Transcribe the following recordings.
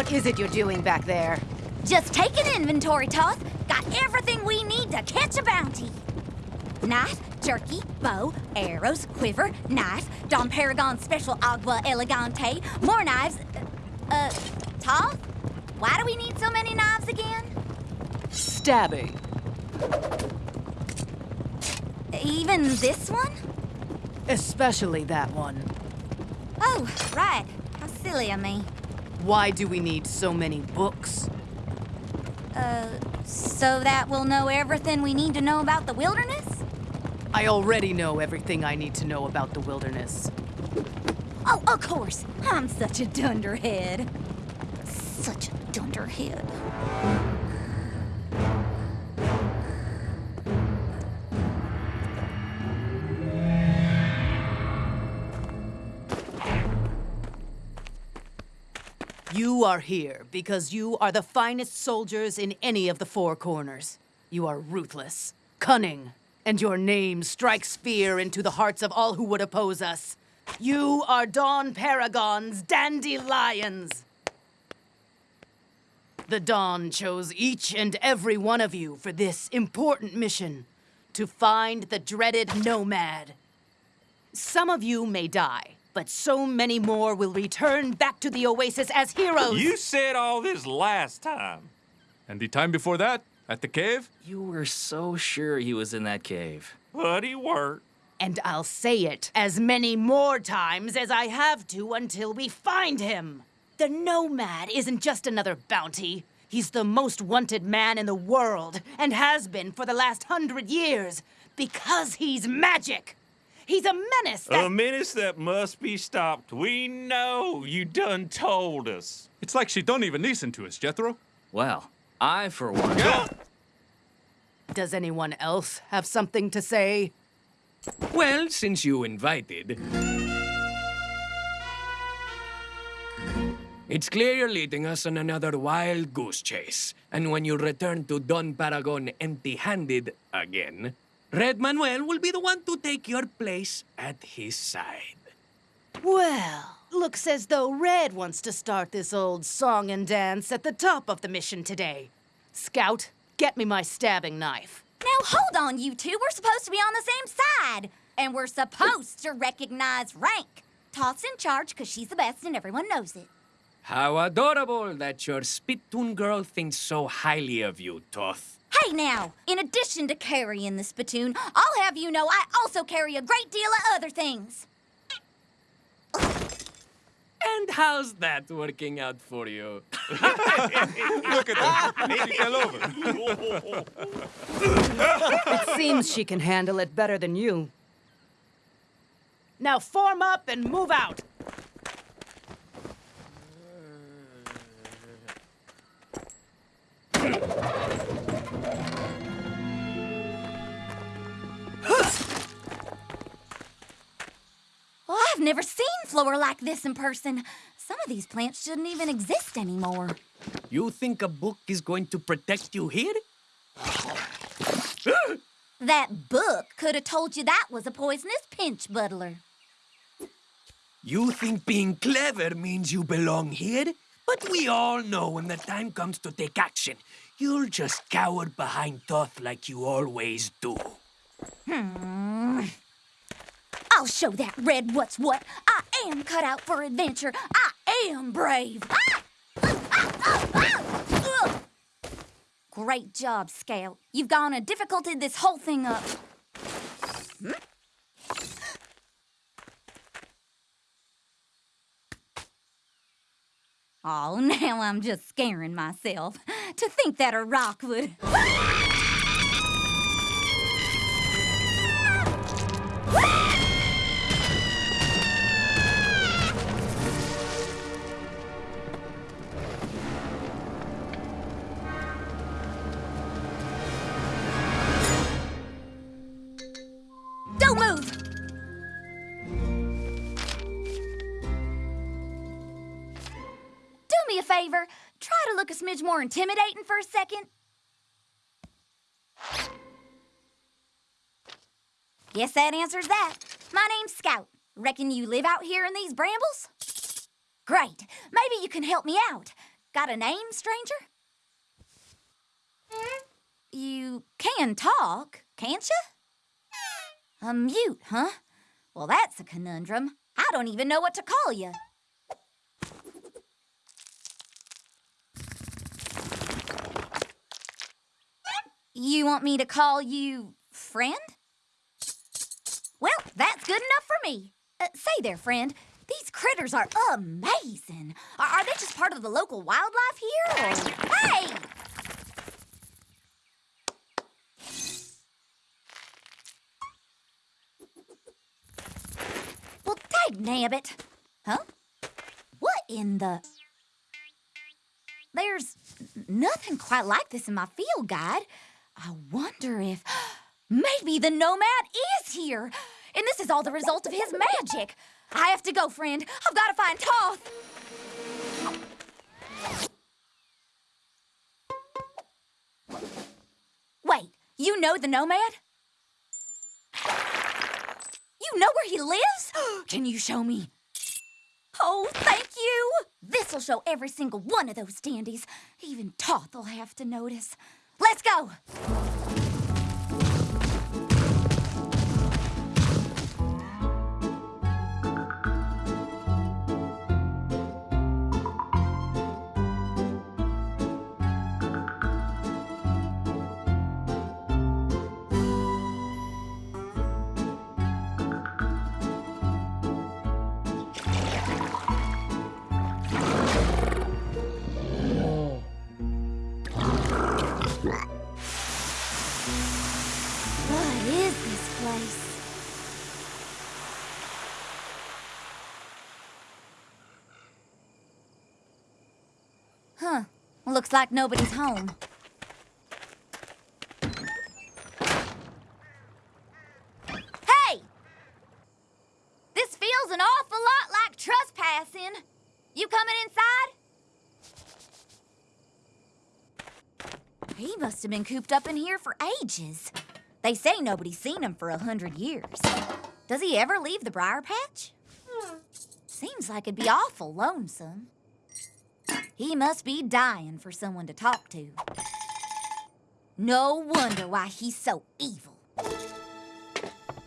Scout! What is it you're doing back there? Just taking inventory, Toth. Got everything we need to catch a bounty. Knife, jerky, bow, arrows, quiver, knife, Don Paragon Special Agua Elegante, more knives. Uh, Toth? Why do we need so many knives again? Stabbing. Even this one? Especially that one. Oh, right. How silly of me. Why do we need so many books? Uh, so that we'll know everything we need to know about the wilderness? I already know everything I need to know about the wilderness. Oh, of course. I'm such a dunderhead. Such a dunderhead. You are here because you are the finest soldiers in any of the four corners. You are ruthless, cunning, and your name strikes fear into the hearts of all who would oppose us. You are Don Paragon's dandelions. The Don chose each and every one of you for this important mission to find the dreaded Nomad. Some of you may die, but so many more will return back to the Oasis as heroes. You said all this last time. And the time before that, at the cave? You were so sure he was in that cave. But he weren't. And I'll say it as many more times as I have to until we find him. The Nomad isn't just another bounty. He's the most wanted man in the world, and has been for the last hundred years, because he's magic. He's a menace that... A menace that must be stopped. We know. You done told us. It's like she don't even listen to us, Jethro. Well, I, for one. Does anyone else have something to say? Well, since you invited. It's clear you're leading us on another wild goose chase. And when you return to Don Paragon empty handed again, Red Manuel will be the one to take your place at his side. Well, looks as though Red wants to start this old song and dance at the top of the mission today. Scout, get me my stabbing knife. Now hold on, you two. We're supposed to be on the same side. And we're supposed to recognize rank. Toth's in charge because she's the best and everyone knows it. How adorable that your spittoon girl thinks so highly of you, Toth. Hey now, in addition to carrying the spittoon, I'll have you know I also carry a great deal of other things. And how's that working out for you? Look at that. She fell over. It seems she can handle it better than you. Now form up and move out. I've never seen floor like this in person. Some of these plants shouldn't even exist anymore. You think a book is going to protect you here? That book could have told you that was a poisonous pinch buttler. You think being clever means you belong here? But we all know when the time comes to take action, you'll just cower behind Toth like you always do. Hmm. I'll show that red what's what. I am cut out for adventure. I am brave. Ah! Great job, Scout. You've gone and difficulted this whole thing up. Hmm? Oh, now I'm just scaring myself. To think that a rock would. Favor. Try to look a smidge more intimidating for a second. Guess that answers that. My name's Scout. Reckon you live out here in these brambles? Great. Maybe you can help me out. Got a name, stranger? You can talk, can't you? A mute, huh? Well, that's a conundrum. I don't even know what to call you. You want me to call you friend? Well, that's good enough for me. Uh, say there, friend. These critters are amazing. Are, are they just part of the local wildlife here? Or... Hey! Well, dag nabbit. Huh? What in the... There's nothing quite like this in my field guide. I wonder if... Maybe the Nomad is here! And this is all the result of his magic! I have to go, friend. I've got to find Toth! Wait, you know the Nomad? You know where he lives? Can you show me? Oh, thank you! This'll show every single one of those dandies. Even Toth will have to notice. Let's go! What is this place? Huh. Looks like nobody's home. Hey! This feels an awful lot like trespassing. You coming inside? He must have been cooped up in here for ages. They say nobody's seen him for a hundred years. Does he ever leave the briar patch? Seems like it'd be awful lonesome. He must be dying for someone to talk to. No wonder why he's so evil.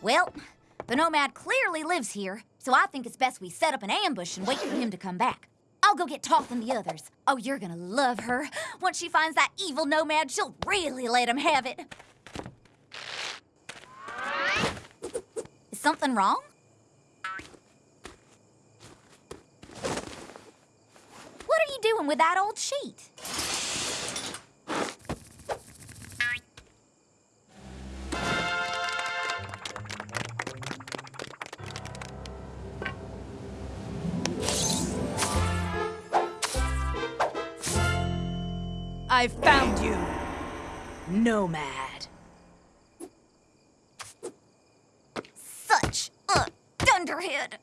Well, the Nomad clearly lives here, so I think it's best we set up an ambush and wait for him to come back. I'll go get Toth and the others. Oh, you're gonna love her. Once she finds that evil Nomad, she'll really let him have it. Is something wrong? What are you doing with that old sheet? I found you, Nomad. Such a dunderhead.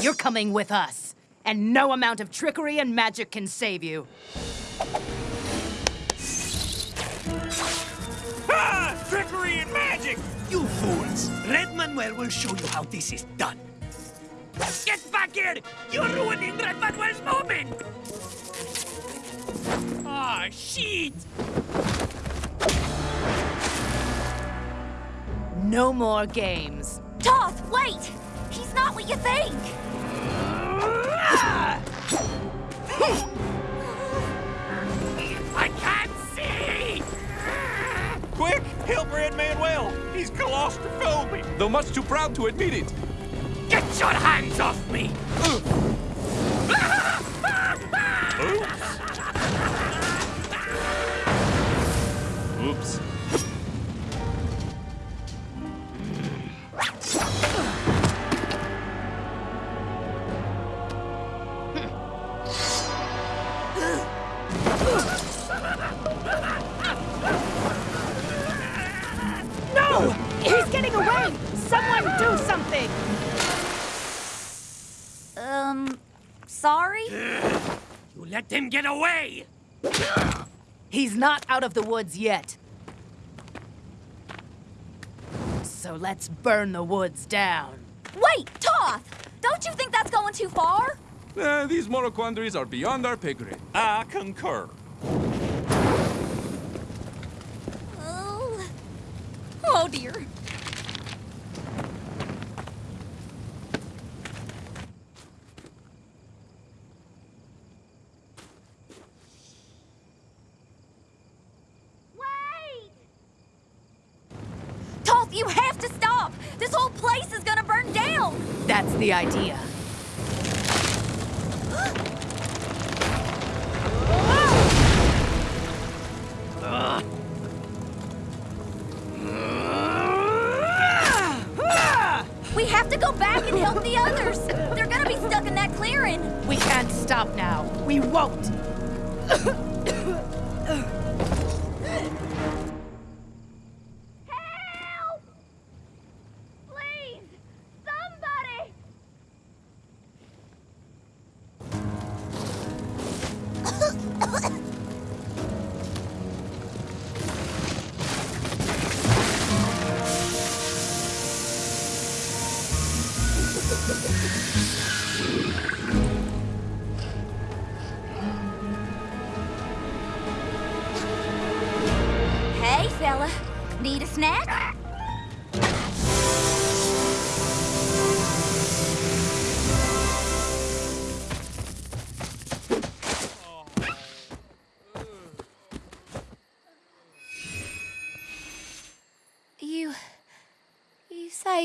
You're coming with us, and no amount of trickery and magic can save you. Ah! Trickery and magic! You fools! Red Manuel will show you how this is done. Get back here! You're ruining Red Manuel's moment! Ah, shit! No more games. Toth, wait! He's not what you think! I can't see! Quick, help Red Manuel! He's claustrophobic! Though much too proud to admit it. Get your hands off me! Oops. No! He's getting away! Someone do something! Um, sorry? You let him get away! He's not out of the woods yet. So let's burn the woods down. Wait, Toth! Don't you think that's going too far? Eh, these moral quandaries are beyond our pay grade. I concur. Oh. Oh dear. Wait! Toth, you have to stop! This whole place is gonna burn down! That's the idea. We have to go back and help the others! They're gonna be stuck in that clearing! We can't stop now. We won't.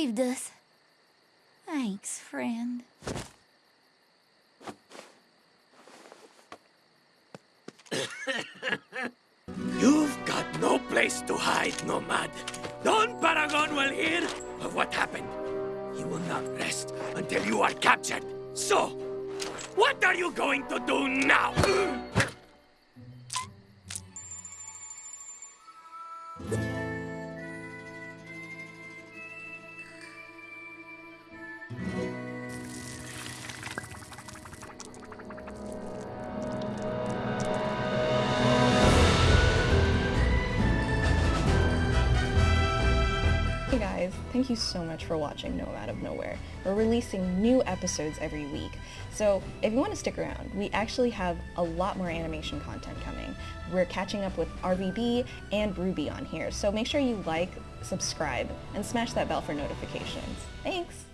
saved us. Thanks, friend. You've got no place to hide, Nomad. Don Paragon will hear of what happened. He will not rest until you are captured. So, what are you going to do now? thank you so much for watching Nomad of Nowhere. We're releasing new episodes every week, so if you want to stick around, we actually have a lot more animation content coming. We're catching up with RVB and RWBY on here, so make sure you like, subscribe, and smash that bell for notifications. Thanks!